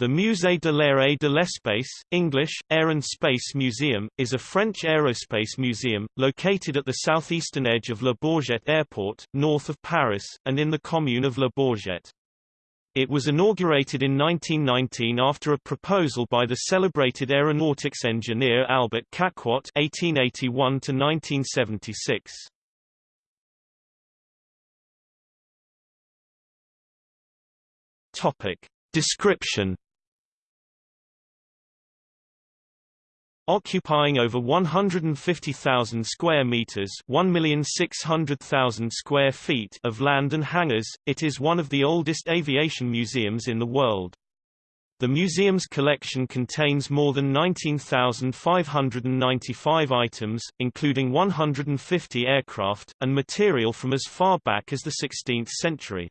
The Musée de l'Air et de l'Espace English, Air and Space Museum, is a French aerospace museum, located at the southeastern edge of Le Bourget Airport, north of Paris, and in the commune of Le Bourget. It was inaugurated in 1919 after a proposal by the celebrated aeronautics engineer Albert Caquot (1881–1976). Topic description. Occupying over 150,000 square meters, 1,600,000 square feet of land and hangars, it is one of the oldest aviation museums in the world. The museum's collection contains more than 19,595 items, including 150 aircraft, and material from as far back as the 16th century.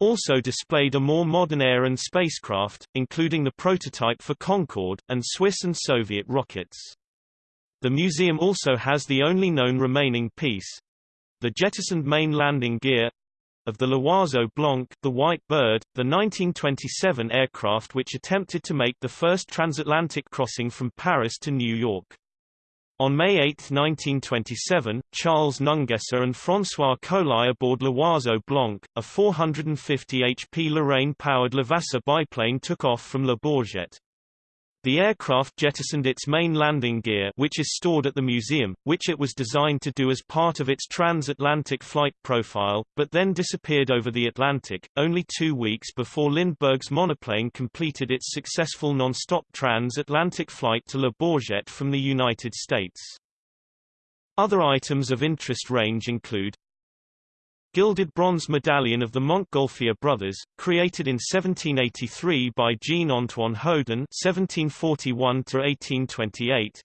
Also displayed are more modern air and spacecraft, including the prototype for Concorde, and Swiss and Soviet rockets. The museum also has the only known remaining piece—the jettisoned main landing gear, of the L'Oiseau Blanc, the White Bird, the 1927 aircraft which attempted to make the first transatlantic crossing from Paris to New York. On May 8, 1927, Charles Nungesser and François Coli aboard L'Oiseau Blanc, a 450 HP Lorraine-powered Levasseur biplane took off from Le Bourget. The aircraft jettisoned its main landing gear which is stored at the museum, which it was designed to do as part of its transatlantic flight profile, but then disappeared over the Atlantic, only two weeks before Lindbergh's monoplane completed its successful non-stop transatlantic flight to Le Bourget from the United States. Other items of interest range include Gilded bronze medallion of the Montgolfier brothers, created in 1783 by Jean-Antoine Houdon (1741–1828).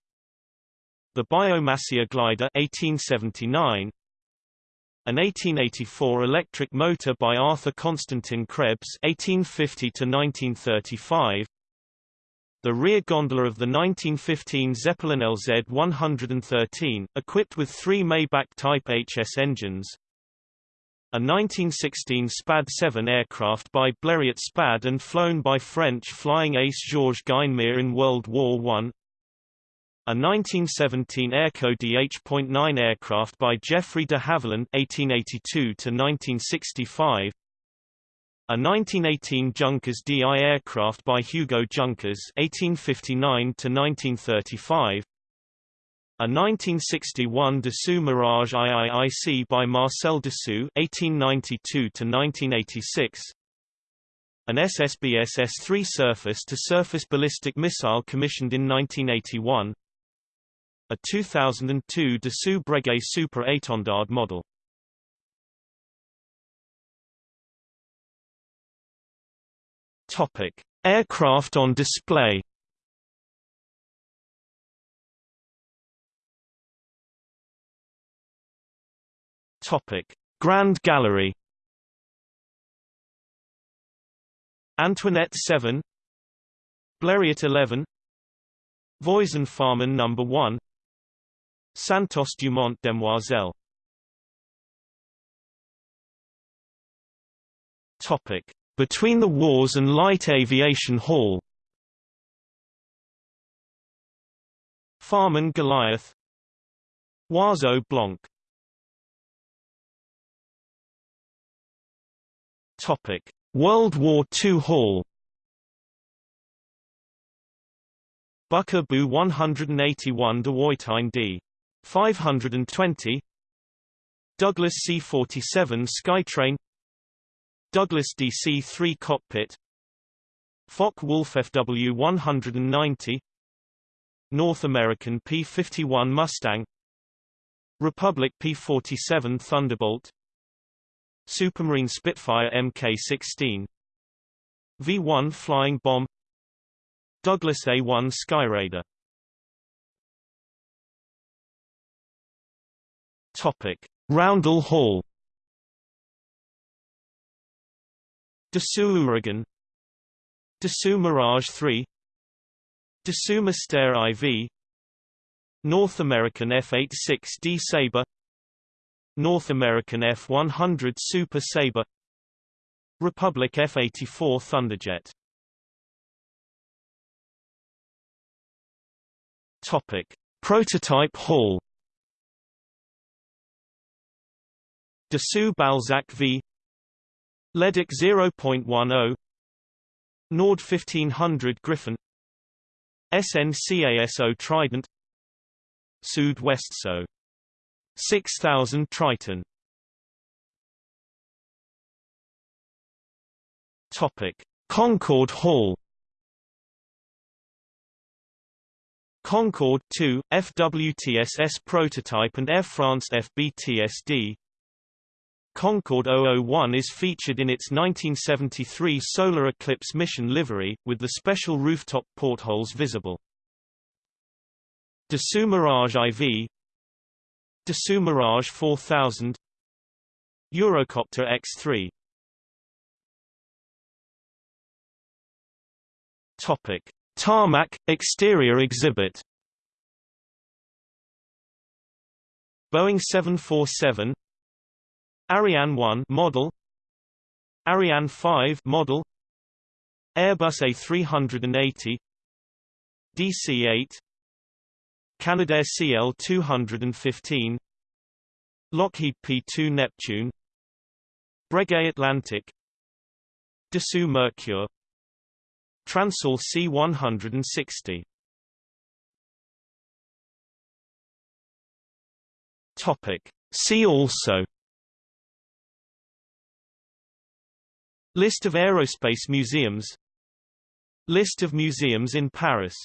The Biot-Massia glider (1879). An 1884 electric motor by Arthur Constantin Krebs (1850–1935). The rear gondola of the 1915 Zeppelin LZ-113, equipped with three Maybach-type HS engines, a 1916 SPAD-7 aircraft by Blériot SPAD and flown by French flying ace Georges Guynemer in World War I. A 1917 Airco DH.9 aircraft by Geoffrey de Havilland (1882–1965). A 1918 Junkers DI aircraft by Hugo Junkers (1859–1935). A 1961 Dassault Mirage IIIC by Marcel Dassault (1892–1986). An SSBS S-3 surface-to-surface ballistic missile commissioned in 1981. A 2002 Dassault Breguet Super Étendard model. Topic: Aircraft on display. Topic: Grand Gallery. Antoinette 7, Blériot 11, Voisin Farman No. 1, Santos Dumont Demoiselle. Topic: Between the Wars and Light Aviation Hall. Farman Goliath Oiseau Blanc Topic: World War II Hall. Bücker Bü 181 Dewoitine D. 520 Douglas C-47 Skytrain. Douglas DC-3 Cockpit. Focke-Wulf FW-190 North American P-51 Mustang. Republic P-47 Thunderbolt Supermarine Spitfire Mk-16 V-1 Flying Bomb. Douglas A-1 Skyraider. Topic: Roundel Hall. Dassault Ouragan Dassault Mirage 3 Dassault Mystère IV North American F-86D Sabre North American F-100 Super Sabre Republic F-84 Thunderjet. Topic. Prototype Hall. Dassault Balzac V. Leduc 0.10 Nord 1500 Griffon. SNCASO Trident. Sud Westso 6000 Triton. Topic. Concorde Hall. Concorde 2, FWTSS prototype and Air France FBTSD Concorde 001 is featured in its 1973 solar eclipse mission livery, with the special rooftop portholes visible. Dassault Mirage IV Dassault Mirage 4000 Eurocopter X3 Topic. Tarmac, exterior exhibit. Boeing 747 Ariane 1 model. Ariane 5 model. Airbus A380 DC-8 Canadair CL-215 Lockheed P-2 Neptune Breguet Atlantic Dassault Mercure Transall C-160 Topic. See also List of aerospace museums List of museums in Paris